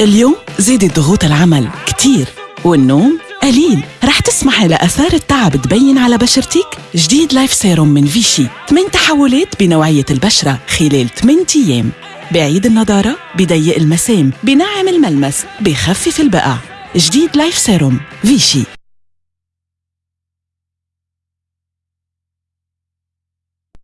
اليوم زادت ضغوط العمل كتير والنوم قليل. رح تسمحي لأثار التعب تبين على بشرتك؟ جديد Life serum من فيشي. 8 تحولات بنوعية البشرة خلال 8 أيام. بعيد النضارة بضيق المسام بنعم الملمس بخفف البقع. جديد Life serum فيشي.